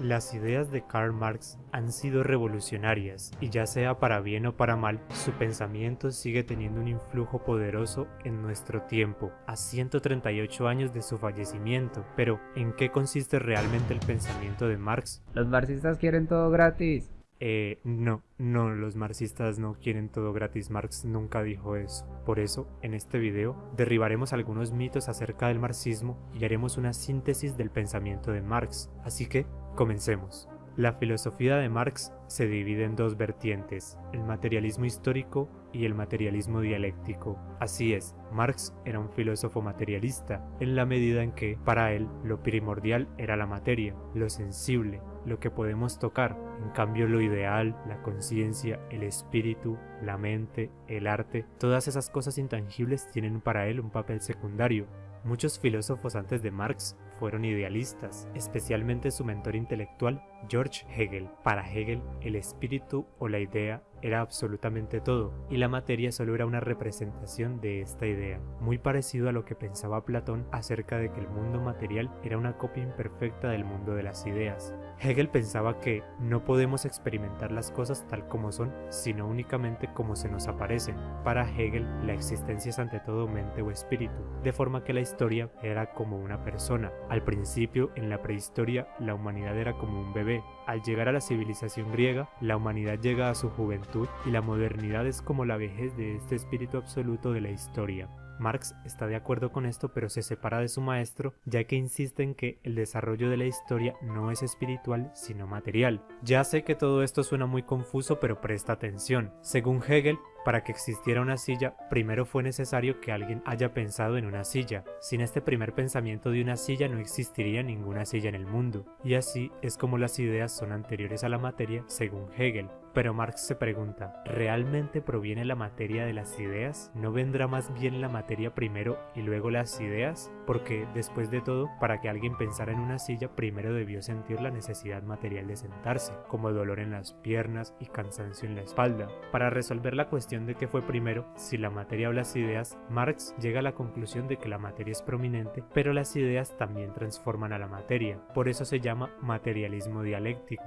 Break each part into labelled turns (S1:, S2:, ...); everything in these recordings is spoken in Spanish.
S1: Las ideas de Karl Marx han sido revolucionarias y ya sea para bien o para mal, su pensamiento sigue teniendo un influjo poderoso en nuestro tiempo, a 138 años de su fallecimiento. Pero, ¿en qué consiste realmente el pensamiento de Marx?
S2: Los marxistas quieren todo gratis.
S1: Eh, no, no, los marxistas no quieren todo gratis, Marx nunca dijo eso. Por eso, en este video, derribaremos algunos mitos acerca del marxismo y haremos una síntesis del pensamiento de Marx. Así que, comencemos. La filosofía de Marx se divide en dos vertientes, el materialismo histórico y el materialismo dialéctico. Así es, Marx era un filósofo materialista, en la medida en que, para él, lo primordial era la materia, lo sensible, lo que podemos tocar. En cambio, lo ideal, la conciencia, el espíritu, la mente, el arte, todas esas cosas intangibles tienen para él un papel secundario. Muchos filósofos antes de Marx fueron idealistas, especialmente su mentor intelectual, George Hegel. Para Hegel, el espíritu o la idea era absolutamente todo, y la materia solo era una representación de esta idea, muy parecido a lo que pensaba Platón acerca de que el mundo material era una copia imperfecta del mundo de las ideas. Hegel pensaba que no podemos experimentar las cosas tal como son, sino únicamente como se nos aparecen. Para Hegel, la existencia es ante todo mente o espíritu, de forma que la historia era como una persona, al principio, en la prehistoria, la humanidad era como un bebé. Al llegar a la civilización griega, la humanidad llega a su juventud y la modernidad es como la vejez de este espíritu absoluto de la historia. Marx está de acuerdo con esto pero se separa de su maestro ya que insiste en que el desarrollo de la historia no es espiritual sino material. Ya sé que todo esto suena muy confuso pero presta atención. Según Hegel, para que existiera una silla, primero fue necesario que alguien haya pensado en una silla. Sin este primer pensamiento de una silla no existiría ninguna silla en el mundo. Y así es como las ideas son anteriores a la materia según Hegel. Pero Marx se pregunta, ¿realmente proviene la materia de las ideas? ¿No vendrá más bien la materia primero y luego las ideas? Porque, después de todo, para que alguien pensara en una silla, primero debió sentir la necesidad material de sentarse, como dolor en las piernas y cansancio en la espalda. Para resolver la cuestión de qué fue primero, si la materia o las ideas, Marx llega a la conclusión de que la materia es prominente, pero las ideas también transforman a la materia. Por eso se llama materialismo dialéctico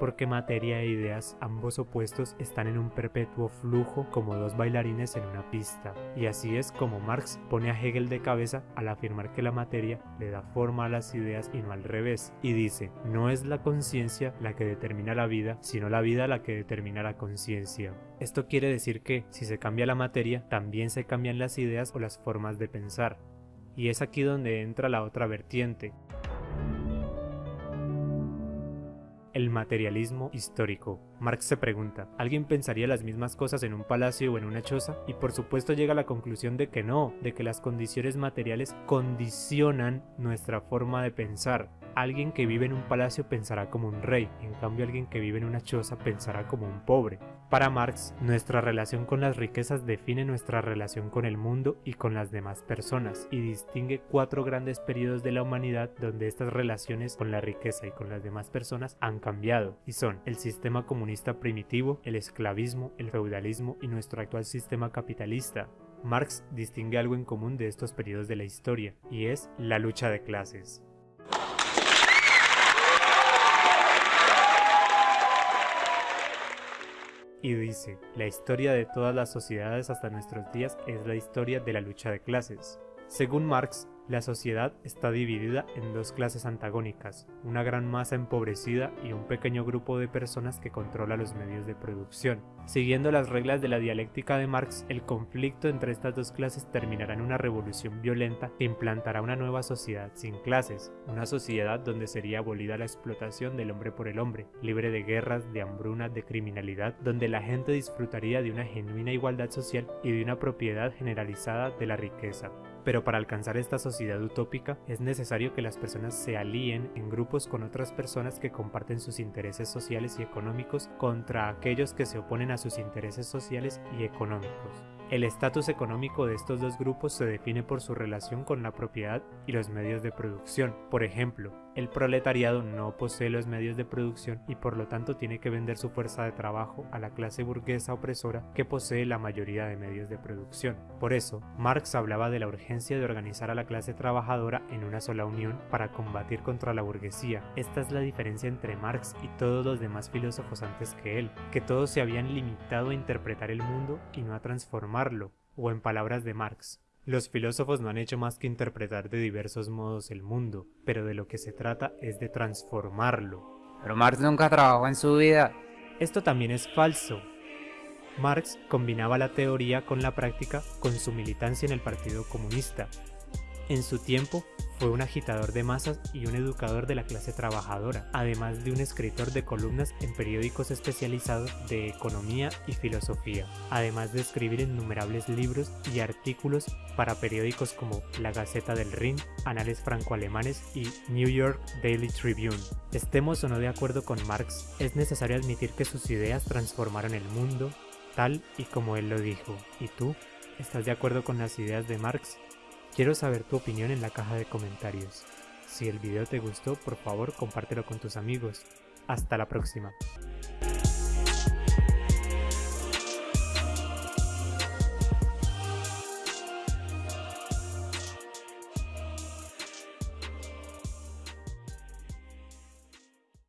S1: porque materia e ideas, ambos opuestos, están en un perpetuo flujo como dos bailarines en una pista. Y así es como Marx pone a Hegel de cabeza al afirmar que la materia le da forma a las ideas y no al revés. Y dice, no es la conciencia la que determina la vida, sino la vida la que determina la conciencia. Esto quiere decir que, si se cambia la materia, también se cambian las ideas o las formas de pensar. Y es aquí donde entra la otra vertiente, El materialismo histórico. Marx se pregunta, ¿alguien pensaría las mismas cosas en un palacio o en una choza? Y por supuesto llega a la conclusión de que no, de que las condiciones materiales condicionan nuestra forma de pensar. Alguien que vive en un palacio pensará como un rey, en cambio alguien que vive en una choza pensará como un pobre. Para Marx, nuestra relación con las riquezas define nuestra relación con el mundo y con las demás personas, y distingue cuatro grandes periodos de la humanidad donde estas relaciones con la riqueza y con las demás personas han cambiado, y son el sistema comunista primitivo, el esclavismo, el feudalismo y nuestro actual sistema capitalista. Marx distingue algo en común de estos periodos de la historia, y es la lucha de clases. Y dice, la historia de todas las sociedades hasta nuestros días es la historia de la lucha de clases. Según Marx, la sociedad está dividida en dos clases antagónicas, una gran masa empobrecida y un pequeño grupo de personas que controla los medios de producción. Siguiendo las reglas de la dialéctica de Marx, el conflicto entre estas dos clases terminará en una revolución violenta que implantará una nueva sociedad sin clases, una sociedad donde sería abolida la explotación del hombre por el hombre, libre de guerras, de hambruna, de criminalidad, donde la gente disfrutaría de una genuina igualdad social y de una propiedad generalizada de la riqueza. Pero para alcanzar esta sociedad utópica es necesario que las personas se alíen en grupos con otras personas que comparten sus intereses sociales y económicos contra aquellos que se oponen a sus intereses sociales y económicos. El estatus económico de estos dos grupos se define por su relación con la propiedad y los medios de producción. Por ejemplo, El proletariado no posee los medios de producción y por lo tanto tiene que vender su fuerza de trabajo a la clase burguesa opresora que posee la mayoría de medios de producción. Por eso, Marx hablaba de la urgencia de organizar a la clase trabajadora en una sola unión para combatir contra la burguesía. Esta es la diferencia entre Marx y todos los demás filósofos antes que él, que todos se habían limitado a interpretar el mundo y no a transformarlo, o en palabras de Marx, los filósofos no han hecho más que interpretar de diversos modos el mundo, pero de lo que se trata es de transformarlo.
S2: Pero Marx nunca trabajó en su vida.
S1: Esto también es falso. Marx combinaba la teoría con la práctica con su militancia en el Partido Comunista. En su tiempo fue un agitador de masas y un educador de la clase trabajadora, además de un escritor de columnas en periódicos especializados de economía y filosofía, además de escribir innumerables libros y artículos para periódicos como La Gaceta del Rin, Anales Franco-Alemanes y New York Daily Tribune. Estemos o no de acuerdo con Marx, es necesario admitir que sus ideas transformaron el mundo, tal y como él lo dijo. ¿Y tú? ¿Estás de acuerdo con las ideas de Marx? Quiero saber tu opinión en la caja de comentarios. Si el video te gustó, por favor compártelo con tus amigos. Hasta la próxima.